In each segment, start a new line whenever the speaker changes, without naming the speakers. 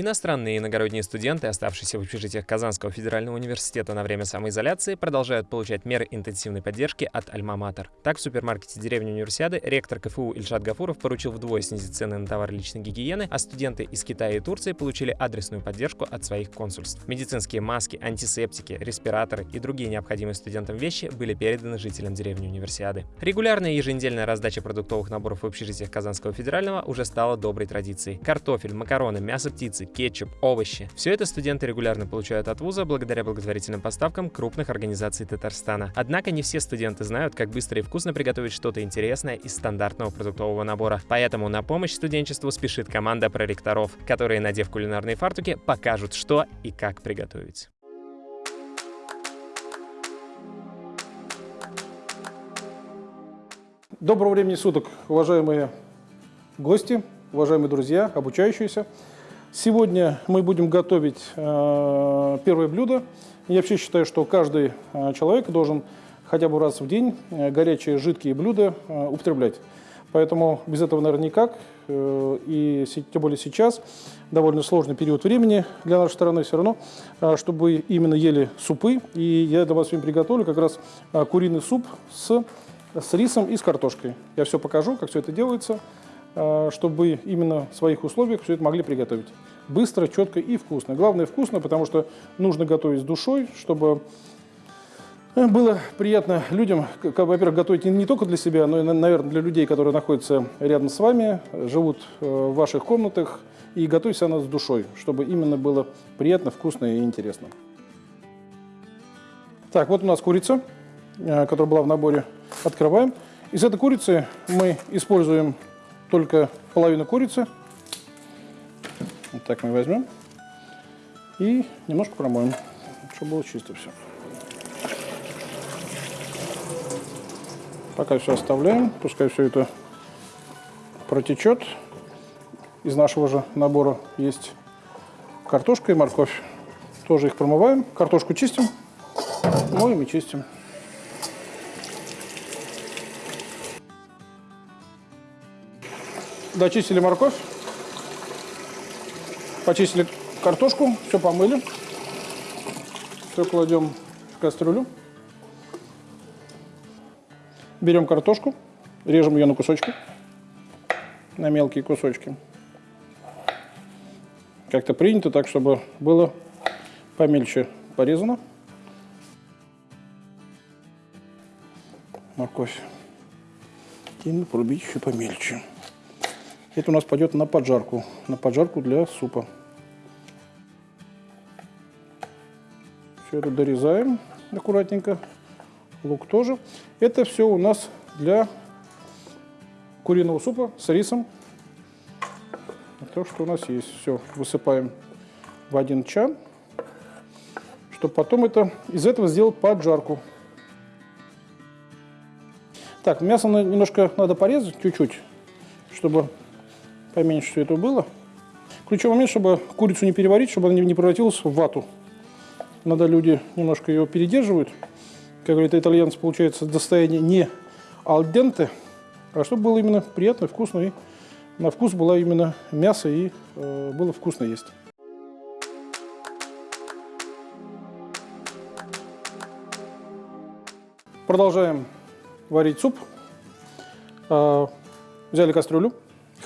Иностранные и иногородние студенты, оставшиеся в общежитиях Казанского федерального университета на время самоизоляции, продолжают получать меры интенсивной поддержки от Альма-Матер. Так, в супермаркете деревни Универсиады ректор КФУ Ильшат Гафуров поручил вдвое снизить цены на товары личной гигиены, а студенты из Китая и Турции получили адресную поддержку от своих консульств. Медицинские маски, антисептики, респираторы и другие необходимые студентам вещи были переданы жителям деревни Универсиады. Регулярная еженедельная раздача продуктовых наборов в общежитиях Казанского федерального уже стала доброй традицией. Картофель, макароны, мясо птицы, кетчуп, овощи. Все это студенты регулярно получают от вуза благодаря благотворительным поставкам крупных организаций Татарстана. Однако не все студенты знают, как быстро и вкусно приготовить что-то интересное из стандартного продуктового набора. Поэтому на помощь студенчеству спешит команда проректоров, которые, надев кулинарные фартуки, покажут, что и как приготовить.
Доброго времени суток, уважаемые гости, уважаемые друзья, обучающиеся. Сегодня мы будем готовить э, первое блюдо. Я вообще считаю, что каждый э, человек должен хотя бы раз в день э, горячие жидкие блюда э, употреблять. Поэтому без этого, наверное, никак. Э, и тем более сейчас довольно сложный период времени для нашей страны все равно, э, чтобы именно ели супы. И я для вас сегодня приготовлю как раз э, куриный суп с, с рисом и с картошкой. Я все покажу, как все это делается. А, чтобы именно в своих условиях все это могли приготовить. Быстро, четко и вкусно. Главное вкусно, потому что нужно готовить с душой, чтобы э, было приятно людям, во-первых, готовить не только для себя, но и, наверное, для людей, которые находятся рядом с вами, живут э, в ваших комнатах, и готовить она с душой, чтобы именно было приятно, вкусно и интересно. Так, вот у нас курица, э, которая была в наборе. Открываем. Из этой курицы мы используем только половину курицы. Вот так мы возьмем. И немножко промоем, чтобы было чисто все. Пока все оставляем, пускай все это протечет. Из нашего же набора есть картошка и морковь. Тоже их промываем. Картошку чистим, моем и чистим. Дочистили морковь, почистили картошку, все помыли. Все кладем в кастрюлю. Берем картошку, режем ее на кусочки, на мелкие кусочки. Как-то принято так, чтобы было помельче порезано. Морковь. И порубить еще помельче. Это у нас пойдет на поджарку, на поджарку для супа. Все это дорезаем аккуратненько. Лук тоже. Это все у нас для куриного супа с рисом. То, что у нас есть. Все, высыпаем в один чан, чтобы потом это, из этого сделать поджарку. Так, мясо немножко надо порезать чуть-чуть, чтобы поменьше все это было. Ключевой момент, чтобы курицу не переварить, чтобы она не превратилась в вату. Надо люди немножко ее передерживают. Как говорят итальянцы, получается достояние не алденте, а чтобы было именно приятно, вкусно. И на вкус было именно мясо и э, было вкусно есть. Продолжаем варить суп. Э, взяли кастрюлю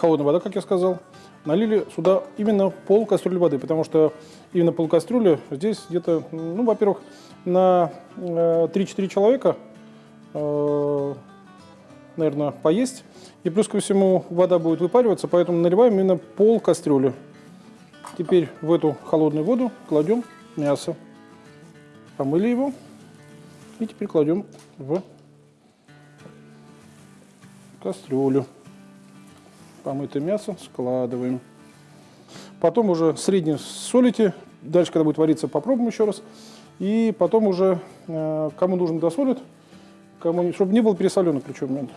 холодная вода, как я сказал. Налили сюда именно пол кастрюли воды, потому что именно пол кастрюли здесь где-то, ну, во-первых, на 3-4 э, человека, э, наверное, поесть. И плюс ко всему вода будет выпариваться, поэтому наливаем именно пол кастрюли. Теперь в эту холодную воду кладем мясо. Помыли его. И теперь кладем в кастрюлю помытое мясо складываем. Потом уже средне солите. Дальше, когда будет вариться, попробуем еще раз. И потом уже, э, кому нужно, досолит. Кому, чтобы не был пересоленный ключевой момент.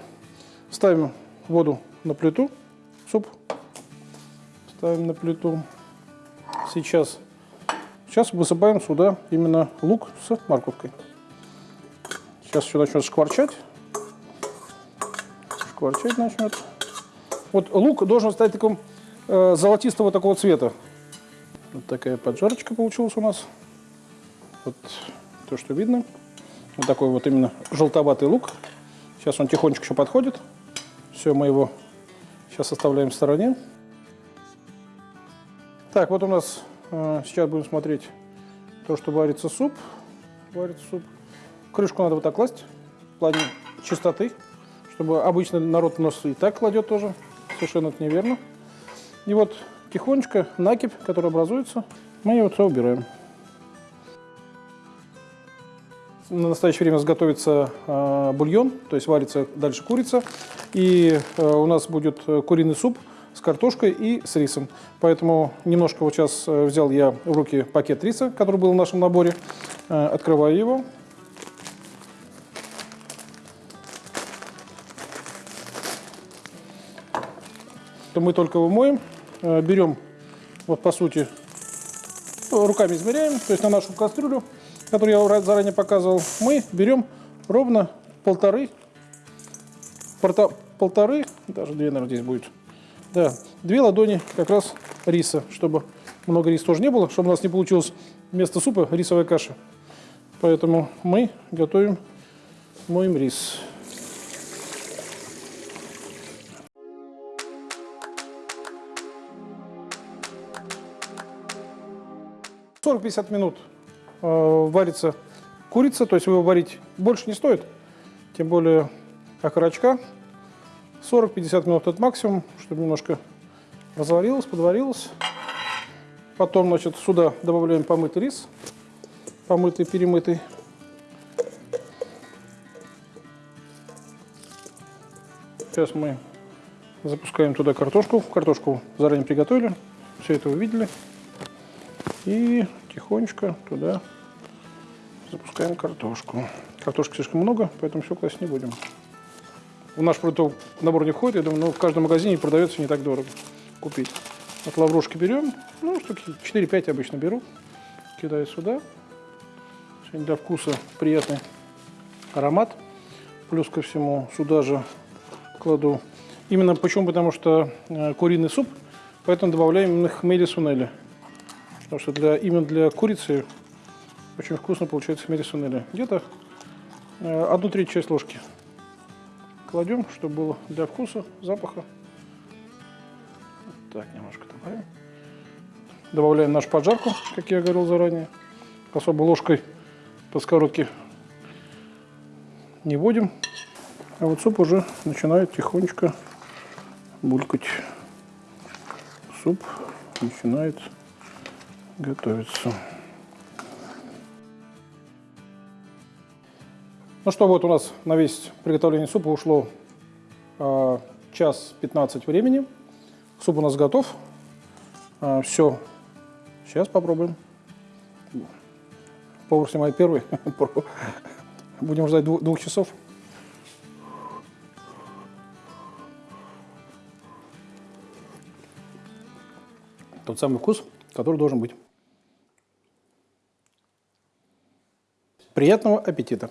Ставим воду на плиту, суп. Ставим на плиту. Сейчас, сейчас высыпаем сюда именно лук с морковкой. Сейчас все начнет шкварчать. Шкварчать начнет. Вот лук должен стать таким э, золотистого такого цвета. Вот такая поджарочка получилась у нас. Вот то, что видно. Вот такой вот именно желтоватый лук. Сейчас он тихонечко еще подходит. Все, мы его сейчас оставляем в стороне. Так, вот у нас э, сейчас будем смотреть то, что варится суп. Варится суп. Крышку надо вот так класть в плане чистоты, чтобы обычно народ нос и так кладет тоже. Совершенно это неверно. И вот тихонечко накипь, который образуется, мы ее все убираем. На настоящее время сготовится э, бульон, то есть варится дальше курица. И э, у нас будет куриный суп с картошкой и с рисом. Поэтому немножко вот сейчас э, взял я в руки пакет риса, который был в нашем наборе. Э, открываю его. То мы только его моем, э, берем, вот по сути, руками измеряем, то есть на нашу кастрюлю который я заранее показывал, мы берем ровно полторы, полторы, даже две, наверное, здесь будет, да, две ладони как раз риса, чтобы много риса тоже не было, чтобы у нас не получилось вместо супа рисовая каша. Поэтому мы готовим, моем рис. 40-50 минут Э, варится курица, то есть его варить больше не стоит, тем более окорочка. 40-50 минут это максимум, чтобы немножко разварилось, подварилось. Потом, значит, сюда добавляем помытый рис, помытый, перемытый. Сейчас мы запускаем туда картошку. Картошку заранее приготовили, все это вы видели. И тихонечко туда запускаем картошку. Картошки слишком много, поэтому все класть не будем. В наш продуктовый набор не входит, я думаю, но в каждом магазине продается не так дорого купить. Вот лаврушки берем, ну, штуки 4-5 обычно беру, кидаю сюда. Сегодня для вкуса приятный аромат. Плюс ко всему сюда же кладу. Именно почему? Потому что э, куриный суп, поэтому добавляем именно хмели сунели. Потому что для, именно для курицы очень вкусно получается хмели сунели. Где-то э, одну треть часть ложки кладем, чтобы было для вкуса, запаха. Так, немножко добавим. Добавляем нашу поджарку, как я говорил заранее. Особо ложкой по сковородке не вводим. А вот суп уже начинает тихонечко булькать. Суп начинает готовится. Ну что, вот у нас на весь приготовление супа ушло э, час 15 времени. Суп у нас готов. Э, все. Сейчас попробуем. Повар снимает первый. Будем ждать двух, двух часов. Тот самый вкус, который должен быть. Приятного аппетита!